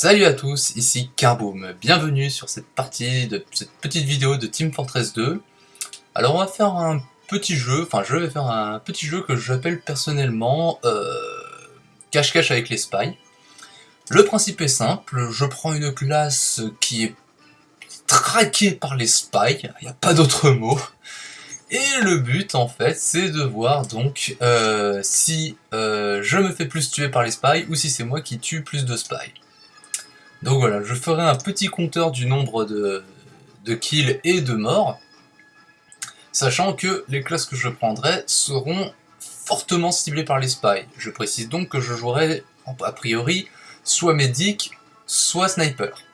Salut à tous, ici Carboom, bienvenue sur cette partie de cette petite vidéo de Team Fortress 2. Alors on va faire un petit jeu, enfin je vais faire un petit jeu que j'appelle personnellement euh, cache-cache avec les spies. Le principe est simple, je prends une classe qui est traquée par les spies, il n'y a pas d'autre mot. Et le but en fait c'est de voir donc euh, si euh, je me fais plus tuer par les spies ou si c'est moi qui tue plus de spies. Donc voilà, je ferai un petit compteur du nombre de, kills et de morts, sachant que les classes que je prendrai seront fortement ciblées par les spies. Je précise donc que je jouerai a priori soit médic, soit sniper.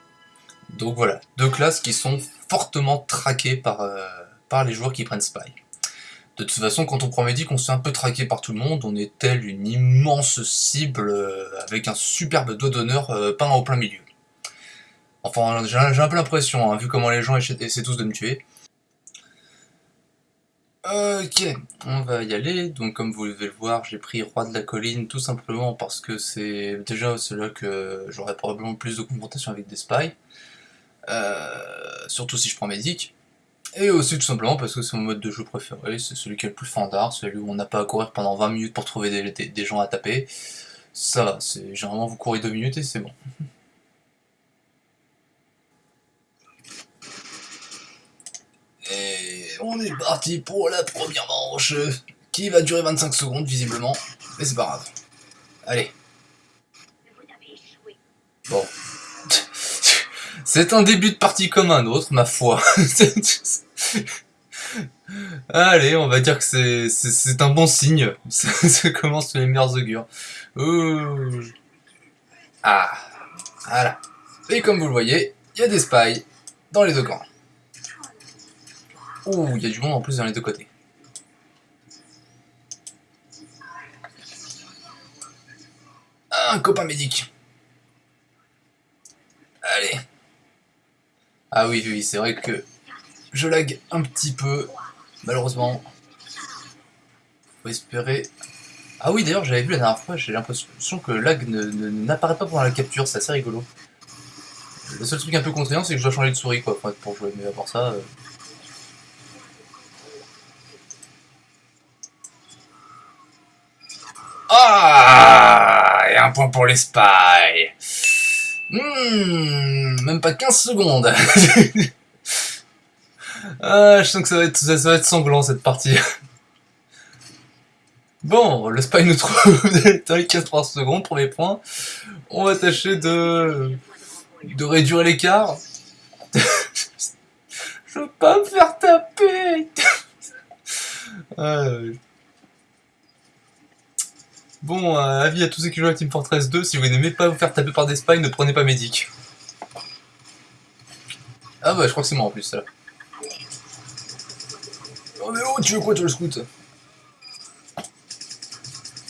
Donc voilà, deux classes qui sont fortement traquées par, euh, les joueurs qui prennent spy. De toute façon, quand on prend médic, on se fait un peu traquer par tout le monde, on est tel une immense cible euh, avec un superbe doigt d'honneur euh, peint au plein milieu. Enfin, j'ai un peu l'impression, hein, vu comment les gens essaient tous de me tuer. Ok, on va y aller. Donc comme vous devez le voir, j'ai pris Roi de la Colline tout simplement parce que c'est déjà là que j'aurai probablement plus de confrontation avec des spies. Euh, surtout si je prends Médic. Et aussi tout simplement parce que c'est mon mode de jeu préféré, c'est celui qui est le plus fandard, celui où on n'a pas à courir pendant 20 minutes pour trouver des, des gens à taper. Ça va, généralement vous courez 2 minutes et c'est bon. On est parti pour la première manche, qui va durer 25 secondes visiblement, mais c'est pas grave. Allez. Bon. C'est un début de partie comme un autre, ma foi. Allez, on va dire que c'est un bon signe. Ça, commence les meilleurs augures. Ah, voilà. Et comme vous le voyez, il y a des spies dans les deux camps. Ouh, il y a du monde en plus dans les deux côtés. Un copain médic. Allez. Ah oui, oui, c'est vrai que je lag un petit peu, malheureusement. Faut espérer... Ah oui, d'ailleurs, j'avais vu la dernière fois, j'ai l'impression que lag n'apparaît pas pendant la capture, c'est assez rigolo. Le seul truc un peu contraignant, c'est que je dois changer de souris, quoi, pour jouer, mais à part ça... Euh, Ah Et un point pour les spies. Hmm, même pas 15 secondes. ah, je sens que ça va, être, ça va être sanglant cette partie. Bon, le spy nous trouve dans les 15 secondes, premier point. On va tâcher de, de réduire l'écart. je veux pas me faire taper. ah, Bon, euh, avis à tous ceux qui jouent à Team Fortress 2, si vous n'aimez pas vous faire taper par des spies, ne prenez pas Medic. Ah bah je crois que c'est moi en plus ça. Oh mais oh, tu veux quoi toi le scout?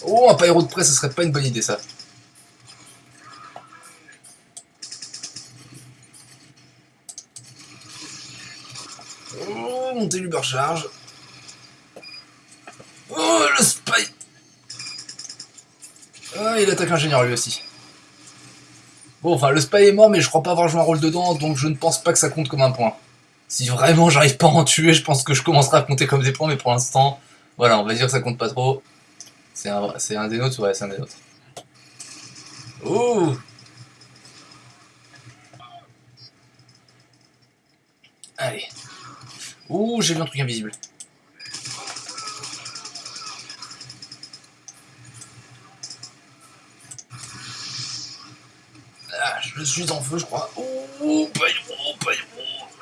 Oh, un pyro de près, ce serait pas une bonne idée ça. Oh, monter l'ubercharge. Oh, le spy ah, il attaque lui aussi. Bon, enfin, le spy est mort, mais je crois pas avoir joué un rôle dedans, donc je ne pense pas que ça compte comme un point. Si vraiment j'arrive pas à en tuer, je pense que je commencerai à compter comme des points, mais pour l'instant, voilà, on va dire que ça compte pas trop. C'est un, un des nôtres, ouais, c'est un des nôtres. Ouh Allez. Ouh, j'ai vu un truc invisible. Je suis en feu, je crois. Oh, paillon, paillon.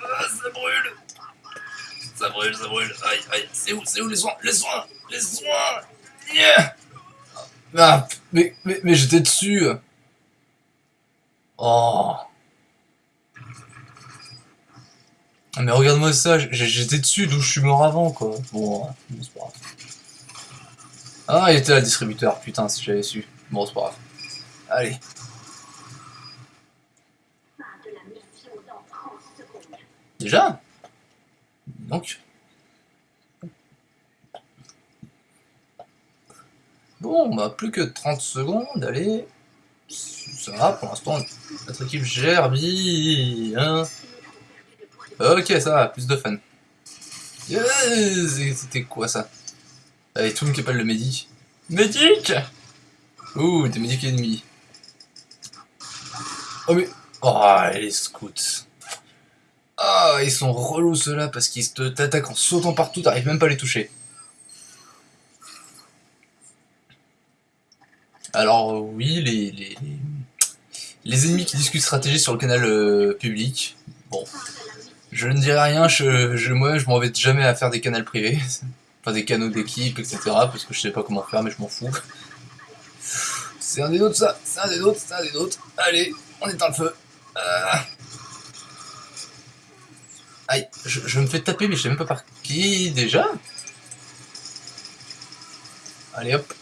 Ah, ça brûle. Ça brûle, ça brûle. Aïe, aïe. C'est où, c'est où les soins? Les soins Les soins yeah Ah, mais, mais, mais j'étais dessus. Oh. Ah, mais regarde-moi ça, j'étais dessus d'où je suis mort avant, quoi. Bon, c'est pas grave. Ah, il était là, distributeur. Putain, si j'avais su. Bon, c'est pas grave. Allez. Déjà Donc. Bon, bah plus que 30 secondes, allez. Ça va, pour l'instant, notre équipe gère bien. Ok, ça va, plus de fun. C'était quoi ça? Allez, tout le monde qui appelle le médic. Médic Ouh, des médics ennemis. Oh mais... Oh, les scouts. Ah, ils sont relous ceux-là parce qu'ils t'attaquent en sautant partout, t'arrives même pas à les toucher. Alors oui, les, les, ennemis qui discutent stratégie sur le canal euh, public, bon, je ne dirai rien, je, moi je m'en vais jamais à faire des canaux privés, enfin des canaux d'équipe, etc. Parce que je sais pas comment faire, mais je m'en fous. C'est un des nôtres ça, c'est un des nôtres, c'est un des nôtres. Allez, on éteint le feu. Euh. Aïe, je, me fais taper, mais je sais même pas par qui déjà. Allez hop,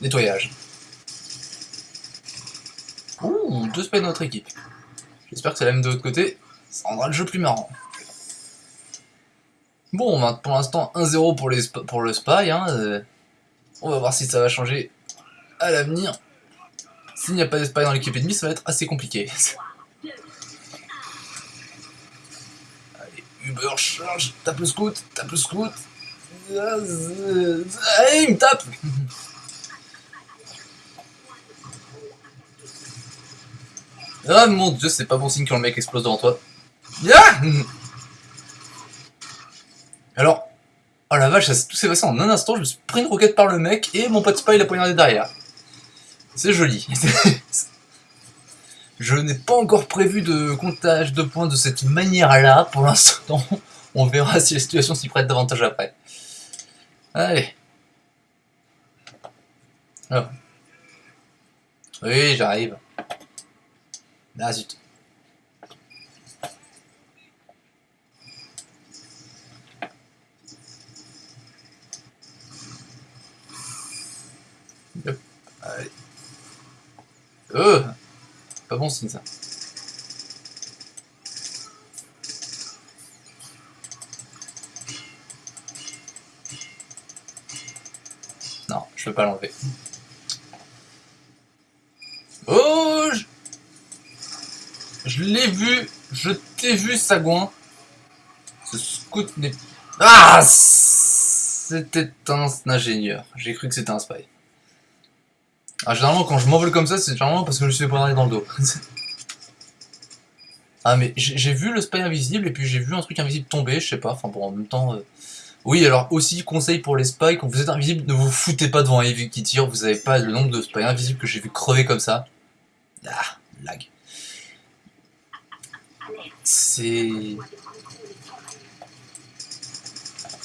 nettoyage. Ouh, deux spies de notre équipe. J'espère que c'est la même de l'autre côté. Ça rendra le jeu plus marrant. Bon, pour l'instant, 1-0 pour, pour le spy. Hein, euh, on va voir si ça va changer à l'avenir. S'il n'y a pas de spy dans l'équipe ennemie, ça va être assez compliqué. Uber charge, tape le scout, tape le scout. Il me tape Ah mon dieu, c'est pas bon signe quand le mec explose devant toi. Alors, oh la vache, ça tout s'est passé en un instant, je me suis pris une roquette par le mec et mon pote spy l'a poignardé derrière. C'est joli. je n'ai pas encore prévu de comptage de points de cette manière-là pour l'instant. On verra si la situation s'y prête davantage après. Allez. Ah. Oui, j'arrive. Ah zut. Oh Pas bon signe ça. Non, je peux pas l'enlever. Oh je l'ai vu, je t'ai vu, Sagouin. Ce scout n'est... Ah C'était un ingénieur. J'ai cru que c'était un spy. Ah, généralement, quand je m'envole comme ça, c'est généralement parce que je suis poignardé dans le dos. ah, mais j'ai vu le spy invisible, et puis j'ai vu un truc invisible tomber, je sais pas, enfin bon, en même temps... Euh. Oui, alors aussi, conseil pour les spies, quand vous êtes invisible, ne vous foutez pas devant un qui tire, vous avez pas le nombre de spies invisibles que j'ai vu crever comme ça. Ah, lag c'est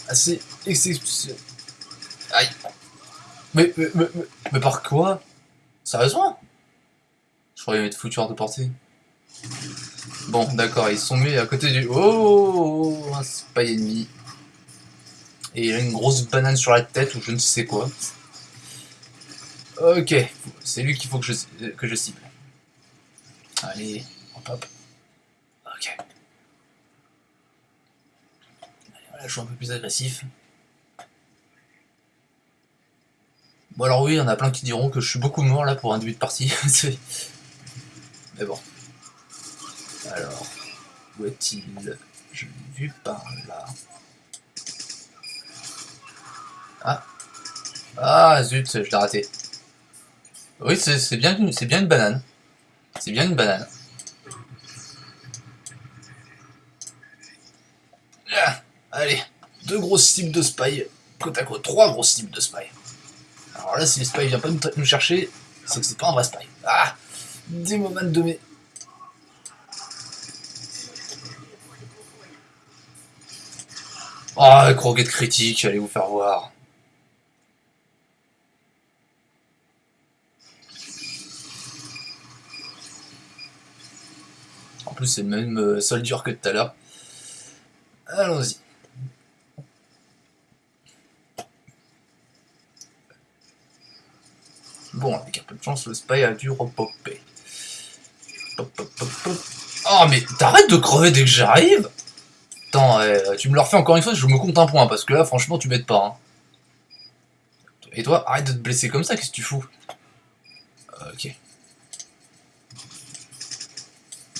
assez. Aïe. Mais, mais, mais, mais, par quoi? Sérieusement? Je croyais être foutu hors de portée. Bon, d'accord, ils sont mis à côté du... Oh Un spy ennemi. Et il a une grosse banane sur la tête ou je ne sais quoi. Ok, c'est lui qu'il faut que je, que je cible. Allez, hop hop. Ok. Allez, je suis un peu plus agressif. Bon alors oui, il y en a plein qui diront que je suis beaucoup mort là pour un début de partie. Mais bon. Alors, où est-il? Je l'ai vu par là. Ah Ah zut, je l'ai raté. Oui, c'est bien, bien une banane. C'est bien une banane. Allez, deux grosses cibles de spy, côte à côte, trois grosses cibles de spy. Alors là, si le spy vient pas nous, chercher, c'est que c'est pas un vrai spy. Ah Des moments de mes... Oh, croquette critique, allez vous faire voir. En plus, c'est le même euh, sol dur que tout à l'heure. Allons-y. chance, le spy a dû repopper. Oh, mais t'arrêtes de crever dès que j'arrive Attends, euh, tu me le refais encore une fois, je me compte un point, parce que là, franchement, tu m'aides pas. Hein. Et toi, arrête de te blesser comme ça, qu'est-ce que tu fous? Euh, ok.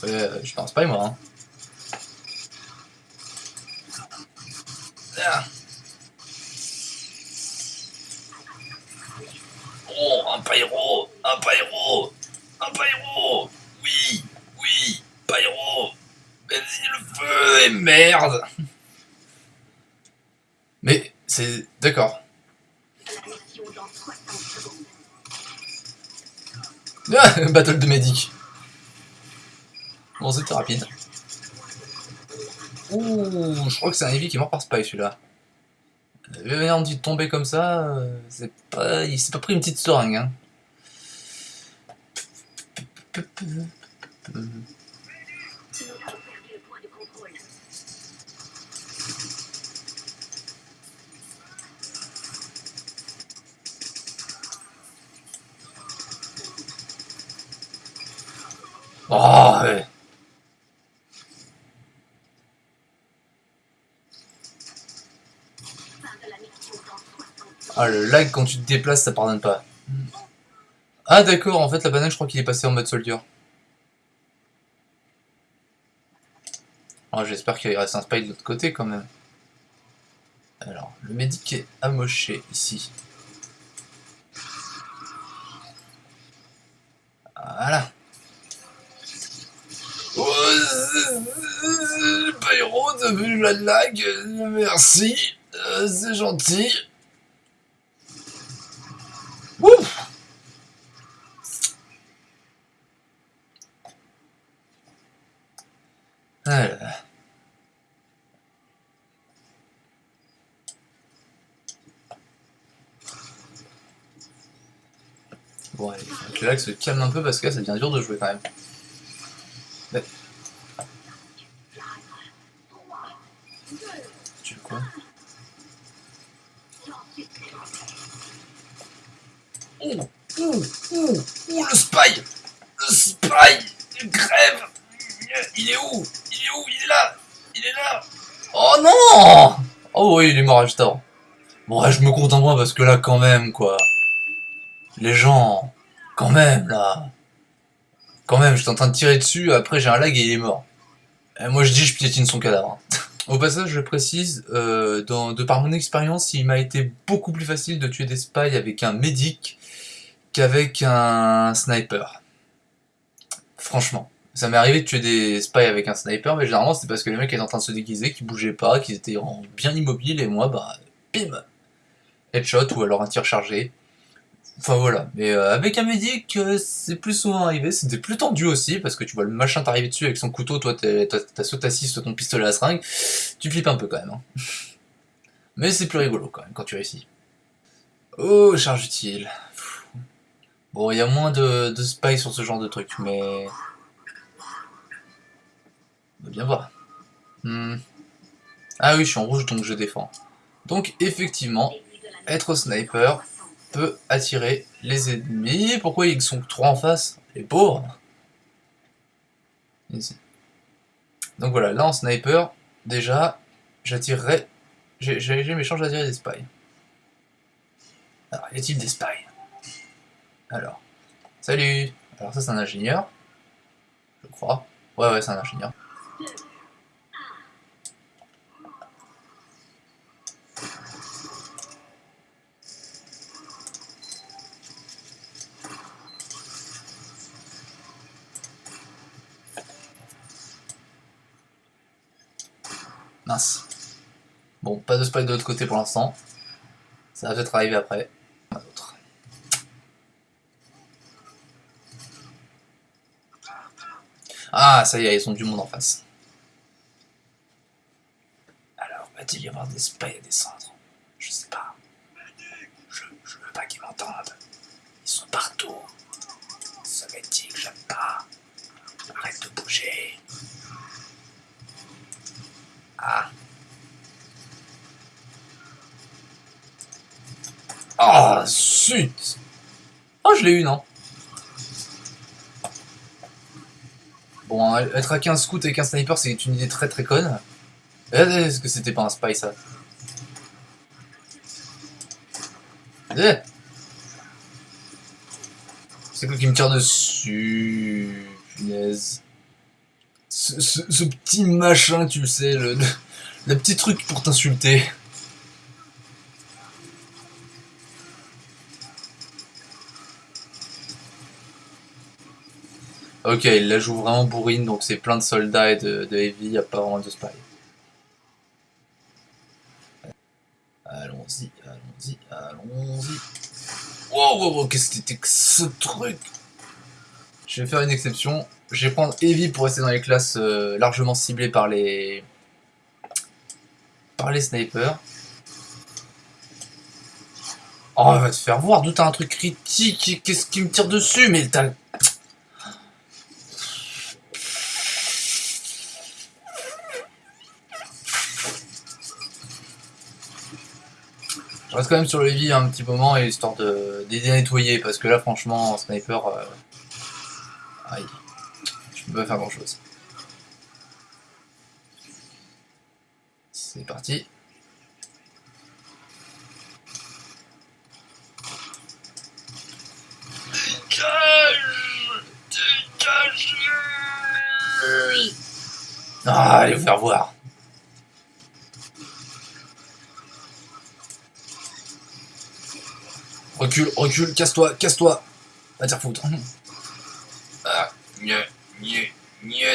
Euh, je pense pas, moi. Hein. Ah. Le feu Et merde Mais, c'est... D'accord. Ah, battle de médic. Bon, c'était rapide. Ouh, je crois que c'est un Eevee qui est mort par Spy celui-là. Venir de tomber comme ça, euh, c'est pas, il s'est pas pris une petite seringue. Hein. Oh, ouais. Ah, le lag quand tu te déplaces, ça pardonne pas. Ah d'accord, en fait la banane je crois qu'il est passé en mode soldier. Oh, J'espère qu'il reste un spy de l'autre côté quand même. Alors, le médic est amoché ici. Voilà. Oh, Pyro, vu la lag Merci, euh, c'est gentil. Ouf Alors. Bon allez, que l'axe se calme un peu parce que là ça devient dur de jouer quand même. Quoi Ouh, ouh, ouh, ouh, le spy Le spy Il crève Il est où? Il est où? Il est là Il est là Oh non Oh oui, il est mort juste. Bon, ouais, je me en moi parce que là, quand même, quoi. Les gens, quand même, là. Quand même, j'étais en train de tirer dessus, après j'ai un lag et il est mort. Et moi je dis, je piétine son cadavre. Au passage, je précise, euh, de par mon expérience, il m'a été beaucoup plus facile de tuer des spies avec un médic qu'avec un sniper. Franchement. Ça m'est arrivé de tuer des spies avec un sniper, mais généralement c'est parce que les mecs étaient en train de se déguiser, qu'ils bougeaient pas, qu'ils étaient bien immobiles, et moi, bah, bim Headshot ou alors un tir chargé. Enfin voilà, mais euh, avec un médic, euh, c'est plus souvent arrivé, c'était plus tendu aussi, parce que tu vois le machin t'arriver dessus avec son couteau, toi t'as soit assis, soit ton pistolet à seringue, tu flippes un peu quand même. Hein. mais c'est plus rigolo quand même, quand tu réussis. Oh, charge utile. Bon, il y a moins de, de spy sur ce genre de truc, mais... On va bien voir. Hmm. Ah oui, je suis en rouge, donc je défends. Donc, effectivement, être sniper, peut attirer les ennemis. Pourquoi ils sont trois en face Les pauvres? Donc voilà, là en sniper, déjà, j'attirerai... J'ai mes chances d'attirer des spies. Alors, y a-t-il des spies? Alors, salut Alors ça c'est un ingénieur, je crois. Ouais, ouais, c'est un ingénieur. Bon, pas de spike de l'autre côté pour l'instant. Ça va peut-être arriver après. Ah, ça y est, ils sont du monde en face. Alors, va-t-il y avoir des spies à descendre Je sais pas. Je, je veux pas qu'ils m'entendent. Ils sont partout. que j'aime pas. Arrête de bouger. Ah. Ah, zut Oh, je l'ai eu, non Bon, être à 15 scouts avec un sniper, c'est une idée très très conne. Est-ce que c'était pas un spy, ça? Eh C'est quoi qui me tire dessus? Punaise. ce, petit machin, tu sais, le, le petit truc pour t'insulter. Ok, il la joue vraiment bourrine, donc c'est plein de soldats et de, de heavy, il a pas vraiment de spy. Allons-y, allons-y, allons-y. Wow, wow, wow qu'est-ce que c'était que ce truc? Je vais faire une exception. Je vais prendre Heavy pour rester dans les classes euh, largement ciblées par les... par les snipers. Oh, va te faire voir, d'où t'as un truc critique, qu'est-ce qui me tire dessus, mais t'as... Je reste même sur le heavy un petit moment, histoire de, de nettoyer, parce que là, franchement, sniper... Euh... Aïe. Je peux pas faire grand chose. C'est parti. Ah, allez vous faire voir. Recule, recule, casse-toi, casse-toi. Va dire foutre. Ah,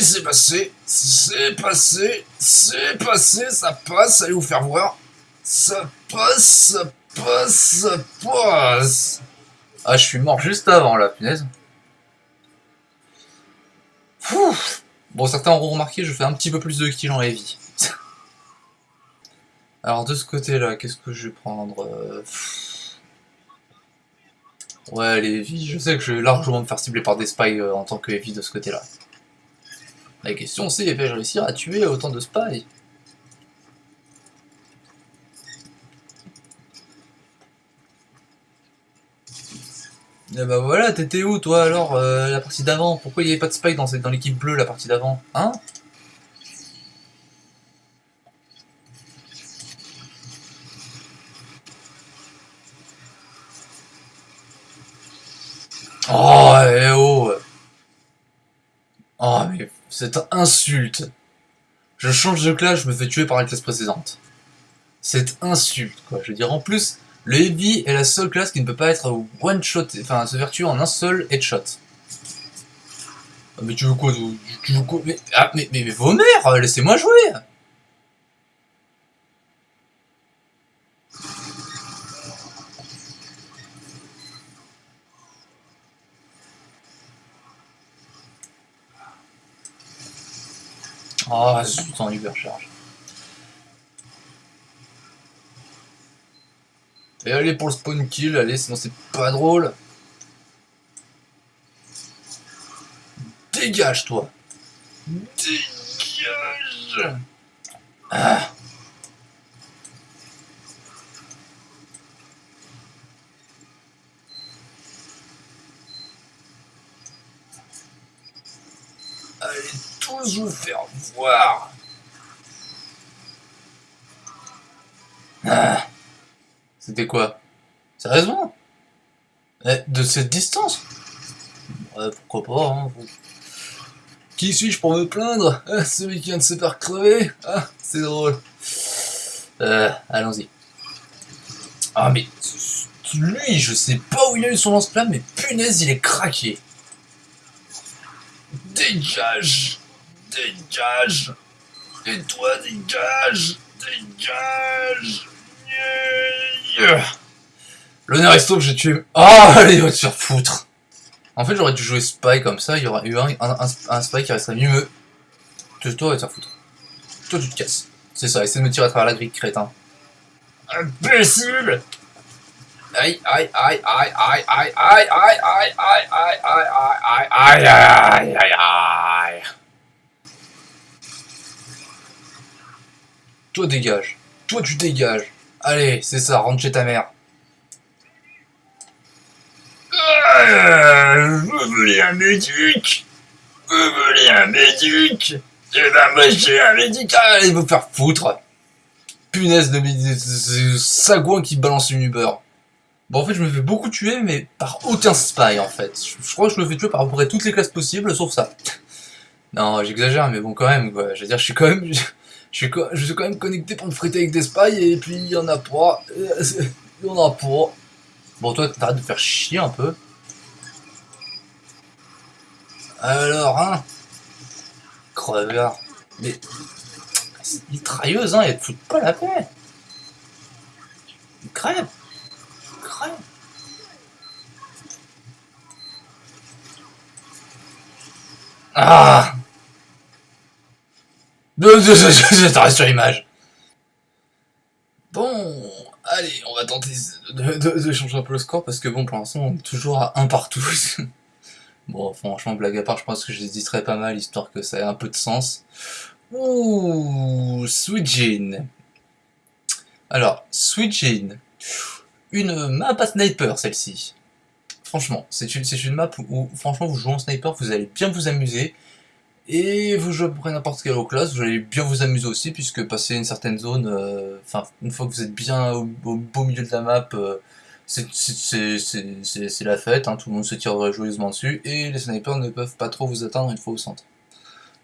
c'est passé, c'est passé, c'est passé, ça passe, allez vous faire voir. Ça passe, ça passe, ça passe. Ah, je suis mort juste avant, là, punaise. Bon, certains auront remarqué, je fais un petit peu plus de kills en heavy. Alors, de ce côté-là, qu'est-ce que je vais prendre euh, Ouais, les heavy, je sais que je vais largement me faire cibler par des spies euh, en tant que heavy de ce côté-là. La question c'est, vais-je réussir à tuer autant de spies? Et eh bah voilà, t'étais où toi alors, euh, la partie d'avant? Pourquoi il n'y avait pas de spy dans, dans l'équipe bleue la partie d'avant? Hein Oh, eh oh Oh, mais cette insulte Je change de classe, je me fais tuer par la classe précédente. Cette insulte, quoi. Je veux dire, en plus, le Heavy est la seule classe qui ne peut pas être one-shot, enfin, se faire tuer en un seul headshot. Ah, mais tu veux quoi Tu veux quoi? Mais, ah, mais, mais, mais vos mères Laissez-moi jouer Ah, oh, en hypercharge. Et allez pour le spawn kill, allez, sinon c'est pas drôle. Dégage, toi Dégage ah. Allez tous vous voir ah. C'était quoi? Sérieusement? Eh, De cette distance? Ouais, pourquoi pas, hein Qui suis-je pour me plaindre? Ah, Celui qui vient de se faire crever? Ah, c'est drôle. Euh, allons-y. Ah, mais lui, je sais pas où il a eu son lance-flamme, mais punaise, il est craqué. Dégage Dégage Et toi, dégage Dégage L'honneur est stop, j'ai tué... Oh, allez, va te faire foutre En fait, j'aurais dû jouer Spy comme ça, il y aurait eu un, un, Spy qui resterait mieux. Toi, va te faire foutre. Toi, tu te casses. C'est ça, essaie de me tirer à travers la grille, crétin. Imbécile Aïe, aïe, aïe, aïe, aïe, aïe, aïe, aïe, aïe, aïe, aïe, aïe, aïe, aïe, aïe, aïe, aïe, Toi, dégage. Toi, tu dégages. Allez, c'est ça, rentre chez ta mère. Euh, vous voulez un médic? Vous voulez un médic? Eh ben moi j'ai un médic Allez vous faire foutre Punaise de, de, sagouin qui balance une Uber. Bon en fait je me fais beaucoup tuer mais par aucun spy en fait. Je, crois que je me fais tuer par à peu près toutes les classes possibles sauf ça. Non, j'exagère, mais bon, quand même, quoi. Je veux dire, je suis quand même... Je, suis, je suis quand même connecté pour me friter avec des spies, et puis il y en a pas. Il y en a pas. Bon, toi, t'arrêtes de faire chier un peu. Alors, hein Creveur. Mais... C'est mitrailleuse, hein, elle te fout pas la paix. Crève Crève Ah J'arrête sur l'image. Bon, allez, on va tenter de, changer un peu le score parce que bon, pour l'instant, on est toujours à 1 partout. bon, franchement, blague à part, je pense que j'hésiterai pas mal histoire que ça ait un peu de sens. Ouh, Sweet. Alors, Sweet. Une map à sniper, celle-ci. Franchement, c'est une, une map où, franchement, vous jouez en sniper, vous allez bien vous amuser. Et vous jouez à n'importe quelle classe, vous allez bien vous amuser aussi, puisque passer une certaine zone, euh, enfin, une fois que vous êtes bien au, beau milieu de la map, euh, c'est la fête, hein, tout le monde se tire joyeusement dessus, et les snipers ne peuvent pas trop vous atteindre une fois au centre.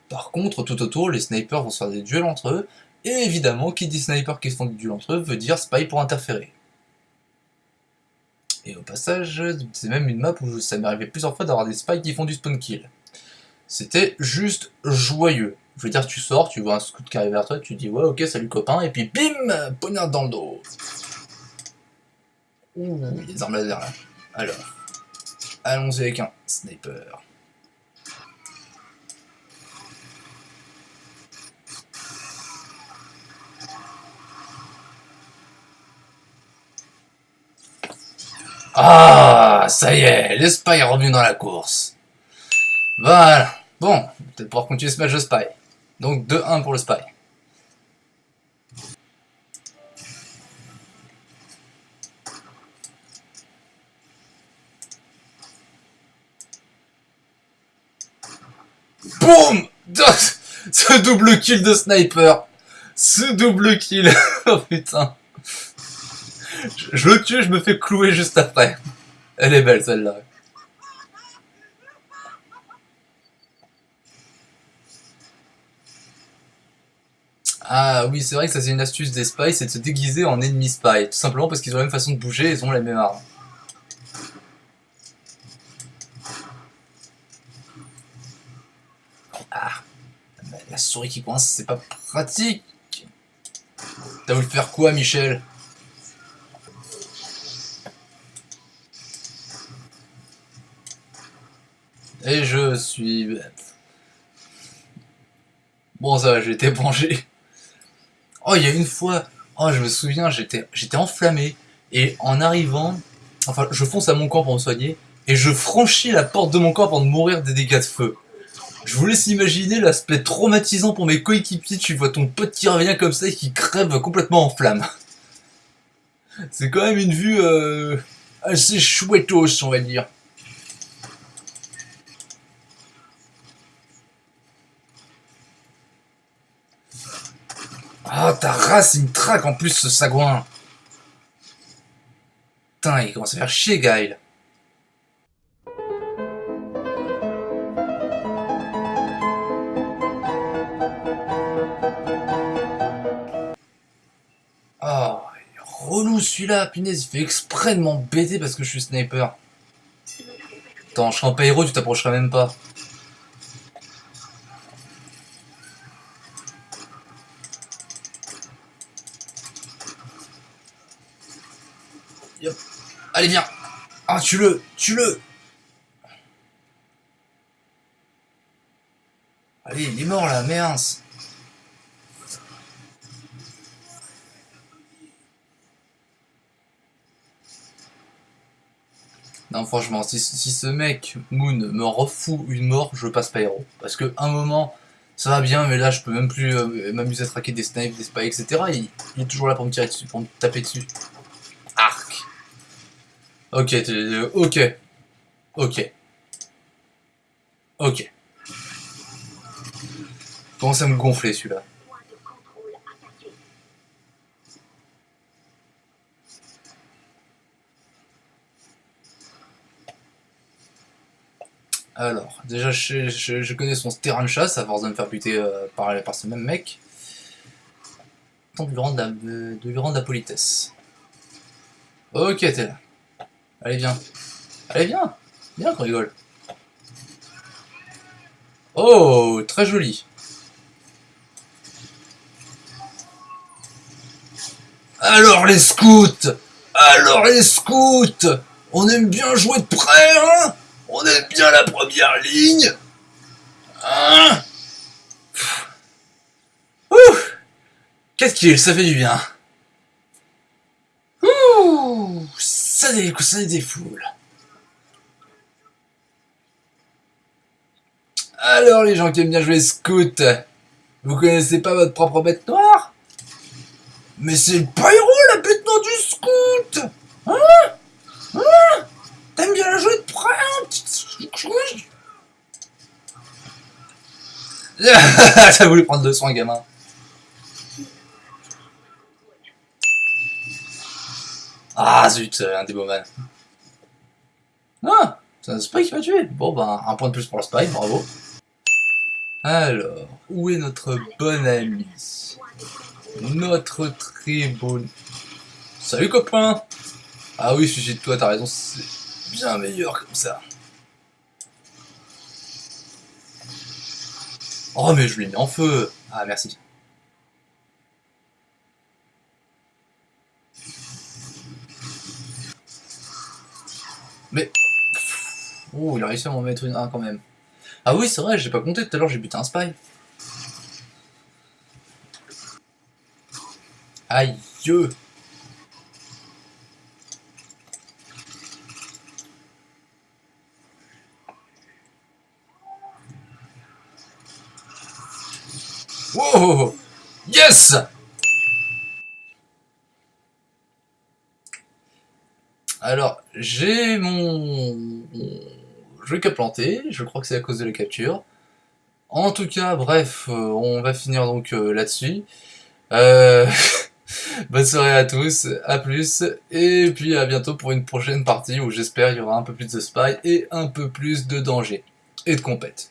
Par contre, tout autour, les snipers vont se faire des duels entre eux, et évidemment, qui dit sniper qui se font des duels entre eux veut dire spy pour interférer. Et au passage, c'est même une map où ça m'est arrivé plusieurs fois d'avoir des spies qui font du spawn kill. C'était juste joyeux. Je veux dire, tu sors, tu vois un scout qui arrive vers toi, tu dis ouais ok salut copain, et puis bim Poignard dans le dos. Ouh, il y a des armes laser là. Alors, allons-y avec un sniper. Ah, ça y est, le spy est revenu dans la course. Voilà. Bon, peut-être pouvoir continuer ce match de Spy. Donc 2-1 pour le Spy. BOUM Ce double kill de sniper Ce double kill Oh putain je, le tue, je me fais clouer juste après. Elle est belle celle-là. Ah oui, c'est vrai que ça c'est une astuce des spies, c'est de se déguiser en ennemi spy. Tout simplement parce qu'ils ont la même façon de bouger ils ont la même arme. Ah, la souris qui coince, c'est pas pratique. T'as voulu faire quoi, Michel? Et je suis bête. Bon ça j'ai été branché. Oh, il y a une fois, oh, je me souviens, j'étais enflammé, et en arrivant, enfin, je fonce à mon corps pour me soigner, et je franchis la porte de mon corps pour mourir des dégâts de feu. Je vous laisse imaginer l'aspect traumatisant pour mes coéquipiers, tu vois ton pote qui revient comme ça et qui crève complètement en flammes. C'est quand même une vue euh, assez chouettos, on va dire. Oh, ta race, il me traque en plus, ce sagouin. Putain, il commence à faire chier, Gaël. Oh, relou celui-là, punaise, il fait exprès de m'embêter parce que je suis sniper. Attends, je serai en héros, tu t'approcheras même pas. Allez, viens Ah, tue-le Tue-le Allez, il est mort, là, mince Non, franchement, si, ce mec, Moon, me refout une mort, je passe pas héros. Parce que un moment, ça va bien, mais là, je peux même plus euh, m'amuser à traquer des snipes, des spies, etc. Il, il, est toujours là pour me tirer dessus, pour me taper dessus. Ok, ok. Ok. Ok. Commence à me gonfler celui-là. Alors, déjà, je, connais son terrain de chasse à force de me faire buter euh, par, par ce même mec. Tant de lui rendre la, de lui rendre la politesse. Ok, t'es là. Allez, viens. Allez, viens. Viens qu'on rigole. Oh, très joli. Alors les scouts Alors les scouts On aime bien jouer de près, hein On aime bien la première ligne Hein Ouh Qu'est-ce qu'il ça fait du bien Ouh Ça des, ça défoule Alors les gens qui aiment bien jouer scout, vous connaissez pas votre propre bête noire? Mais c'est le pyro, la bête noire du scout! Hein? Hein? T'aimes bien la jouer de près, hein, T'as voulu prendre de soin, gamin. Ah zut, un déboman. Ah C'est un spy qui m'a tué Bon bah, un point de plus pour le spy, bravo. Alors, où est notre bon ami? Notre très bon... Salut copain Ah oui, sujet de toi, t'as raison, c'est bien meilleur comme ça. Oh mais je l'ai mis en feu Ah merci. Mais... Oh, il a réussi à m'en mettre une 1 quand même. Ah oui, c'est vrai, j'ai pas compté tout à l'heure, j'ai buté un spy. Aïe Wow Yes Alors, j'ai mon jeu qui a planté, je crois que c'est à cause de la capture. En tout cas, bref, euh, on va finir donc euh, là-dessus. Euh... Bonne soirée à tous, à plus, et puis à bientôt pour une prochaine partie où j'espère il y aura un peu plus de spy et un peu plus de danger. Et de compète.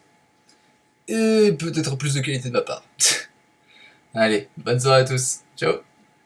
Et peut-être plus de qualité de ma part. Allez, bonne soirée à tous. Ciao